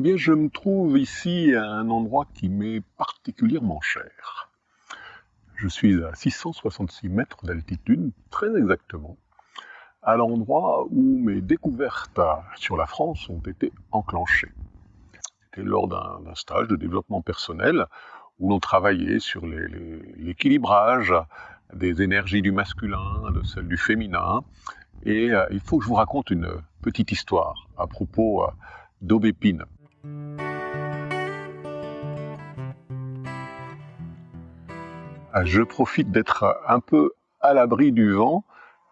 Eh bien, je me trouve ici à un endroit qui m'est particulièrement cher. Je suis à 666 mètres d'altitude, très exactement, à l'endroit où mes découvertes sur la France ont été enclenchées. C'était lors d'un stage de développement personnel où l'on travaillait sur l'équilibrage des énergies du masculin, de celles du féminin. Et euh, il faut que je vous raconte une petite histoire à propos euh, d'aubépine. Ah, je profite d'être un peu à l'abri du vent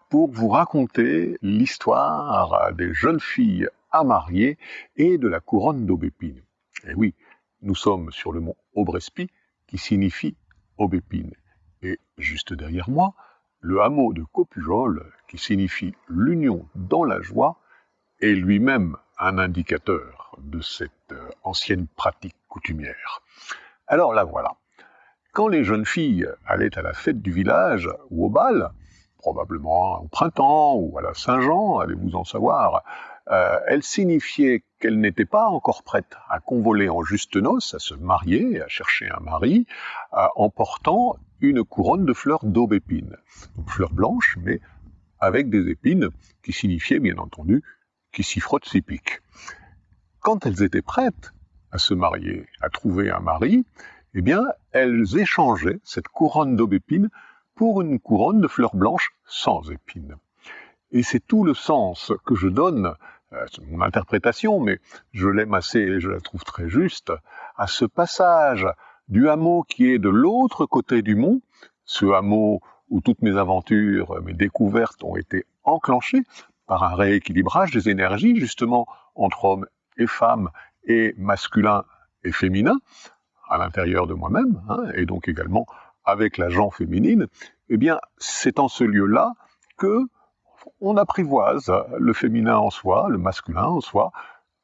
pour vous raconter l'histoire des jeunes filles à marier et de la couronne d'aubépine. Et oui, nous sommes sur le mont Aubrespi, qui signifie aubépine. Et juste derrière moi, le hameau de Copujol, qui signifie l'union dans la joie, est lui-même un indicateur de cette euh, ancienne pratique coutumière. Alors là voilà. Quand les jeunes filles allaient à la fête du village ou au bal, probablement au printemps ou à la Saint-Jean, allez-vous en savoir, euh, elles signifiaient qu'elles n'étaient pas encore prêtes à convoler en juste noces, à se marier, à chercher un mari, en portant une couronne de fleurs d'aubépine. Donc fleurs blanches, mais avec des épines qui signifiaient bien entendu qui s'y frottent s'y piquent. Quand elles étaient prêtes à se marier, à trouver un mari, eh bien, elles échangeaient cette couronne d'aubépine pour une couronne de fleurs blanches sans épines. Et c'est tout le sens que je donne, euh, c'est mon interprétation, mais je l'aime assez et je la trouve très juste, à ce passage du hameau qui est de l'autre côté du mont, ce hameau où toutes mes aventures, mes découvertes ont été enclenchées par un rééquilibrage des énergies, justement, entre hommes et femmes, et masculin et féminin, à l'intérieur de moi-même, hein, et donc également avec la gent féminine, eh bien, c'est en ce lieu-là que on apprivoise le féminin en soi, le masculin en soi,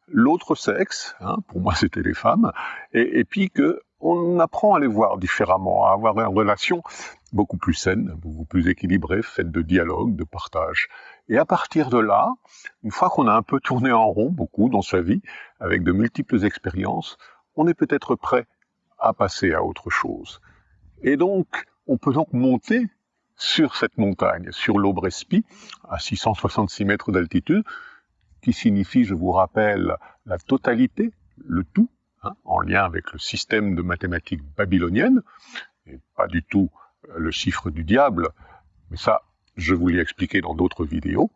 l'autre sexe, hein, pour moi c'était les femmes, et, et puis que on apprend à les voir différemment, à avoir une relation beaucoup plus saine, beaucoup plus équilibrée, faite de dialogue, de partage. Et à partir de là, une fois qu'on a un peu tourné en rond, beaucoup dans sa vie, avec de multiples expériences, on est peut-être prêt à passer à autre chose. Et donc, on peut donc monter sur cette montagne, sur l'Aubrespi, à 666 mètres d'altitude, qui signifie, je vous rappelle, la totalité, le tout, hein, en lien avec le système de mathématiques babylonienne, et pas du tout le chiffre du diable, mais ça, je vous l'ai expliqué dans d'autres vidéos.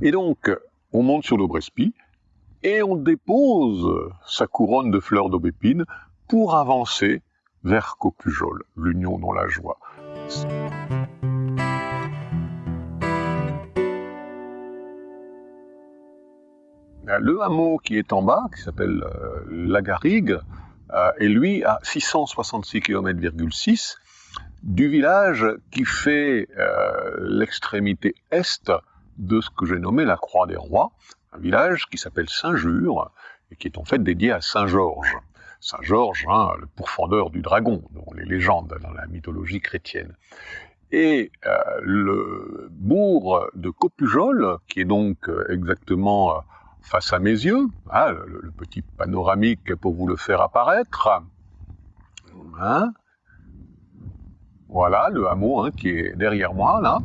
Et donc, on monte sur l'Aubrespi et on dépose sa couronne de fleurs d'aubépine pour avancer vers Copujol, l'union dans la joie. Le hameau qui est en bas, qui s'appelle euh, La Garrigue, euh, est lui à 666 km,6 du village qui fait euh, l'extrémité est de ce que j'ai nommé la Croix des Rois, un village qui s'appelle Saint-Jure et qui est en fait dédié à Saint-Georges. Saint-Georges, hein, le pourfendeur du dragon, dont les légendes dans la mythologie chrétienne. Et euh, le bourg de Copujol, qui est donc euh, exactement face à mes yeux, hein, le, petit panoramique pour vous le faire apparaître, hein, voilà, le hameau hein, qui est derrière moi, là.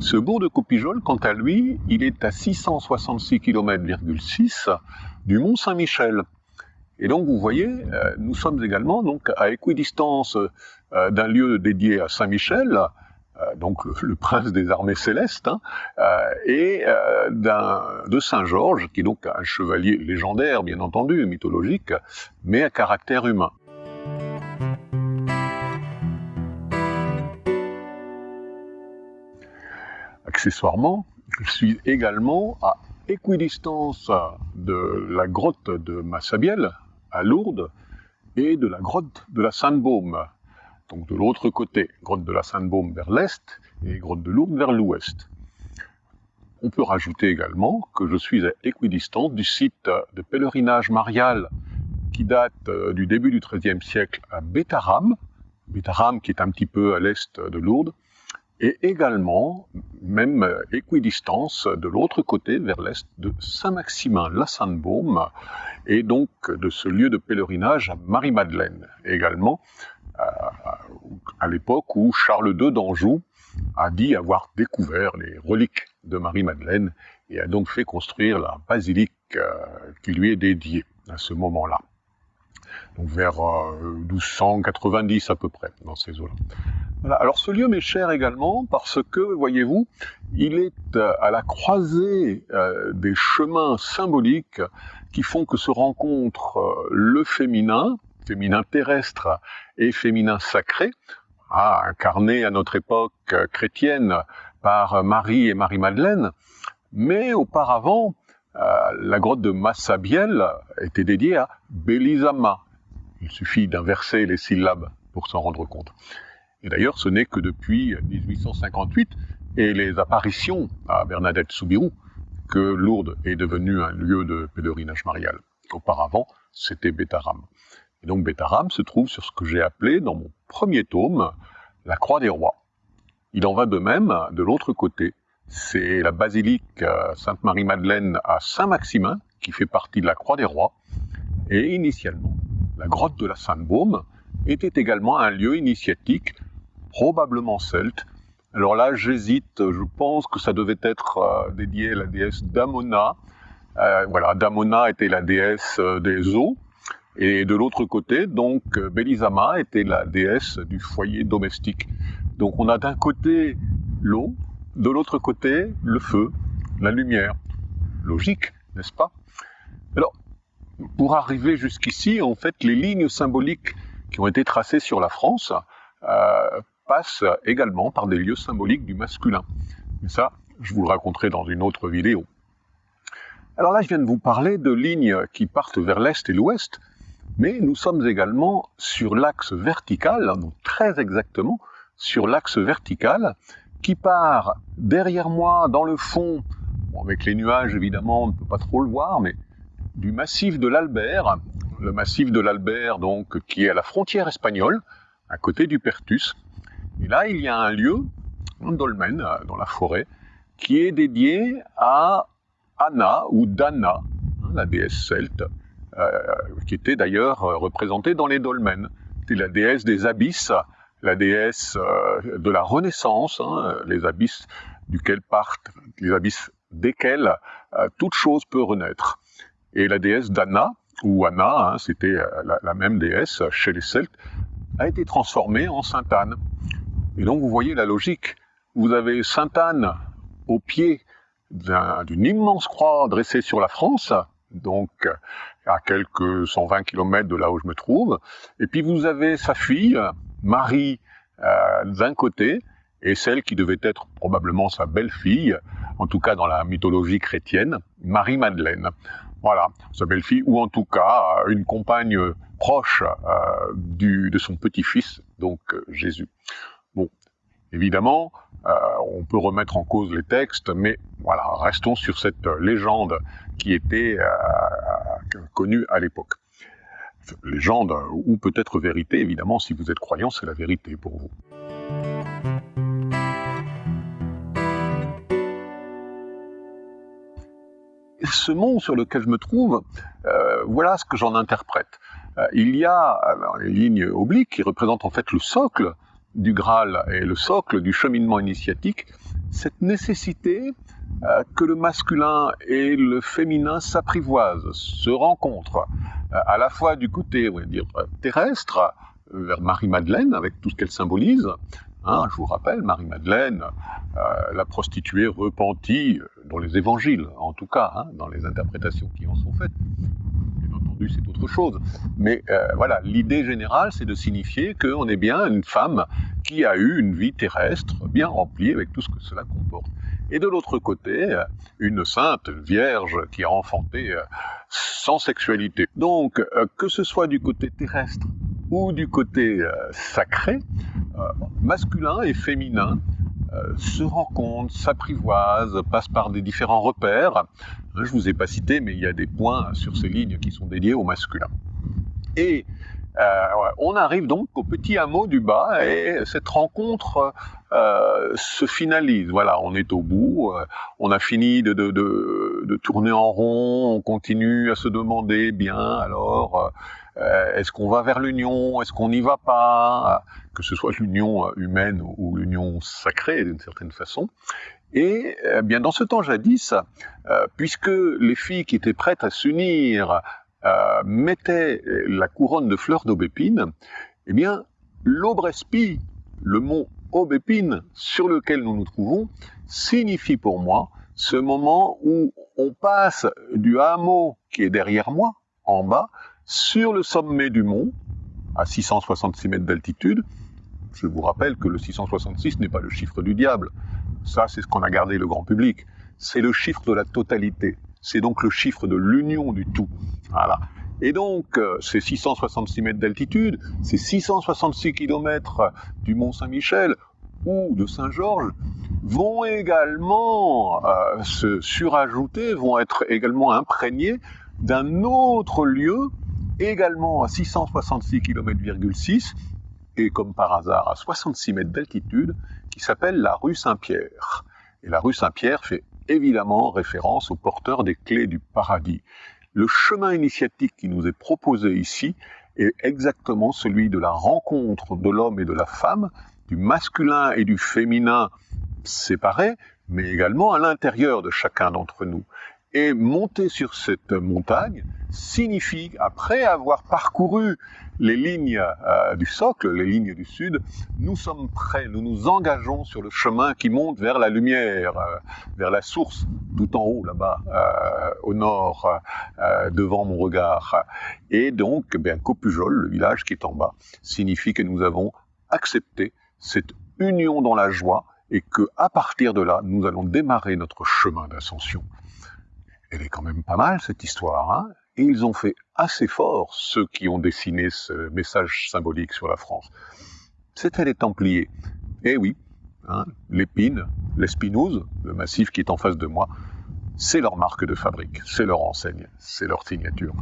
Ce bourg de Copijol, quant à lui, il est à 666 km,6 du Mont Saint-Michel. Et donc, vous voyez, euh, nous sommes également donc à équidistance euh, d'un lieu dédié à Saint-Michel, euh, donc le, prince des armées célestes, hein, et de Saint-Georges, qui est donc un chevalier légendaire, bien entendu, mythologique, mais à caractère humain. Accessoirement, je suis également à équidistance de la grotte de Massabielle, à Lourdes, et de la grotte de la Sainte-Baume, donc de l'autre côté, grotte de la Sainte-Baume vers l'est et grotte de Lourdes vers l'ouest. On peut rajouter également que je suis à équidistance du site de pèlerinage marial qui date euh, du début du XIIIe siècle à Bétaram, Bétaram qui est un petit peu à l'est de Lourdes, et également, même équidistance, de l'autre côté, vers l'est de Saint-Maximin-la-Sainte-Baume, et donc de ce lieu de pèlerinage à Marie-Madeleine également, euh, à l'époque où Charles II d'Anjou a dit avoir découvert les reliques de Marie-Madeleine et a donc fait construire la basilique euh, qui lui est dédiée à ce moment-là. Donc vers 1290 à peu près, dans ces eaux-là. Alors ce lieu m'est cher également parce que, voyez-vous, il est euh, à la croisée euh, des chemins symboliques qui font que se rencontrent euh, le féminin, féminin terrestre et féminin sacré, ah, incarné à notre époque chrétienne par Marie et Marie-Madeleine, mais auparavant, la grotte de Massabielle était dédiée à Belisama. Il suffit d'inverser les syllabes pour s'en rendre compte. Et d'ailleurs, ce n'est que depuis 1858 et les apparitions à Bernadette Soubirou que Lourdes est devenu un lieu de pèlerinage marial. Auparavant, c'était Bétaram. Et donc Bétaram se trouve sur ce que j'ai appelé dans mon premier tome la Croix des Rois. Il en va de même de l'autre côté. C'est la basilique euh, Sainte-Marie-Madeleine à Saint-Maximin qui fait partie de la Croix des Rois. Et initialement, la grotte de la Sainte-Baume était également un lieu initiatique probablement celte. Alors là, j'hésite, je pense que ça devait être euh, dédié à la déesse Damona. Euh, voilà, Damona était la déesse euh, des eaux. Et de l'autre côté, donc, Belisama était la déesse du foyer domestique. Donc on a d'un côté l'eau, de l'autre côté le feu, la lumière. Logique, n'est-ce pas? Pour arriver jusqu'ici, en fait, les lignes symboliques qui ont été tracées sur la France euh, passe également par des lieux symboliques du masculin. Mais ça, je vous le raconterai dans une autre vidéo. Alors là, je viens de vous parler de lignes qui partent vers l'est et l'ouest, mais nous sommes également sur l'axe vertical, donc très exactement sur l'axe vertical, qui part derrière moi, dans le fond, avec les nuages évidemment, on ne peut pas trop le voir, mais du massif de l'Albert, le massif de l'Albert donc qui est à la frontière espagnole, à côté du Pertus, et là, il y a un lieu, un dolmen, euh, dans la forêt, qui est dédié à Anna ou Dana, hein, la déesse celte, euh, qui était d'ailleurs euh, représentée dans les dolmens. C'était la déesse des abysses, la déesse de la Renaissance, hein, les abysses duquel partent, les abysses desquels toute chose peut renaître. Et la déesse d'Anna, ou Anna, hein, c'était la, la, même déesse chez les Celtes, a été transformée en Sainte Anne. Et donc vous voyez la logique. Vous avez Sainte-Anne au pied d'une immense croix dressée sur la France, donc à quelques 120 km de là où je me trouve. Et puis vous avez sa fille, Marie, euh, d'un côté, et celle qui devait être probablement sa belle-fille, en tout cas dans la mythologie chrétienne, Marie-Madeleine. Voilà, sa belle-fille, ou en tout cas une compagne proche euh, de son petit-fils, donc euh, Jésus. Bon, évidemment, euh, on peut remettre en cause les textes, mais voilà, restons sur cette légende qui était euh, connue à l'époque. Légende ou peut-être vérité, évidemment, si vous êtes croyant, c'est la vérité pour vous. Ce mont sur lequel je me trouve, euh, voilà ce que j'en interprète. il y a une ligne oblique qui représente en fait le socle du Graal et le socle du cheminement initiatique, cette nécessité euh, que le masculin et le féminin s'apprivoisent, se rencontrent, euh, à la fois du côté terrestre, vers Marie-Madeleine, avec tout ce qu'elle symbolise. Hein, je vous rappelle, Marie-Madeleine, euh, la prostituée repentie, dans les évangiles en tout cas, hein, dans les interprétations qui en sont faites, c'est autre chose. Mais euh, voilà, l'idée générale, c'est de signifier qu'on est bien une femme qui a eu une vie terrestre bien remplie avec tout ce que cela comporte. Et de l'autre côté, euh, une sainte, vierge qui a enfanté euh, sans sexualité. Donc, que ce soit du côté terrestre ou du côté sacré, masculin et féminin, euh, se rencontrent, s'apprivoisent, passent par des différents repères. Je ne vous ai pas cité, mais il y a des points sur ces lignes qui sont dédiés au masculin. Et Euh, on arrive donc au petit hameau du bas et cette rencontre euh, se finalise. Voilà, on est au bout, euh, on a fini de, tourner en rond, on continue à se demander, bien, alors, euh, est-ce qu'on va vers l'union, est-ce qu'on n'y va pas, que ce soit l'union humaine ou l'union sacrée d'une certaine façon. Et bien dans ce temps jadis, puisque les filles qui étaient prêtes à s'unir euh, mettait la couronne de fleurs d'aubépine, eh bien, l'Aubrespi, le mont Aubépine sur lequel nous nous trouvons, signifie pour moi ce moment où on passe du hameau qui est derrière moi, en bas, sur le sommet du mont, à 666 mètres d'altitude. Je vous rappelle que le 666 n'est pas le chiffre du diable. Ça, c'est ce qu'on a gardé le grand public. C'est le chiffre de la totalité. C'est donc le chiffre de l'union du tout. Voilà. Et donc, euh, ces 666 mètres d'altitude, ces 666 kilomètres du Mont Saint-Michel ou de Saint-Georges vont également euh, se surajouter, vont être également imprégnés d'un autre lieu, également à 666 km,6, et comme par hasard à 66 mètres d'altitude, qui s'appelle la rue Saint-Pierre. Et la rue Saint-Pierre fait évidemment référence au porteur des clés du paradis. Le chemin initiatique qui nous est proposé ici est exactement celui de la rencontre de l'homme et de la femme, du masculin et du féminin séparés, mais également à l'intérieur de chacun d'entre nous. Et monter sur cette montagne signifie, après avoir parcouru les lignes euh, du socle, les lignes du sud, nous sommes prêts, nous nous engageons sur le chemin qui monte vers la lumière, euh, vers la source, tout en haut là-bas, euh, au nord, devant mon regard. Et donc, bien, Copujol, le village qui est en bas, signifie que nous avons accepté cette union dans la joie et que à partir de là, nous allons démarrer notre chemin d'ascension. Elle est quand même pas mal cette histoire, hein? Et ils ont fait assez fort, ceux qui ont dessiné ce message symbolique sur la France. C'était les Templiers. Eh oui, hein, l'épine, l'espinouse, le massif qui est en face de moi, c'est leur marque de fabrique, c'est leur enseigne, c'est leur signature.